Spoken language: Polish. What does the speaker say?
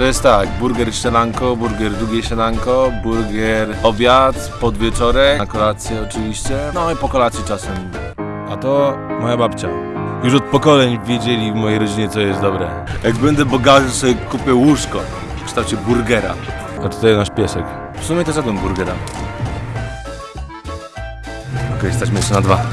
To jest tak, burger śniadanko, burger drugie śniadanko, burger obiad, podwieczorek, na kolację oczywiście, no i po kolacji czasem. A to moja babcia. Już od pokoleń wiedzieli w mojej rodzinie, co jest dobre. Jak będę bogaty, to sobie kupię łóżko w kształcie burgera. A tutaj nasz piesek. W sumie też zjadłem burgera. Okej, stać jeszcze na dwa.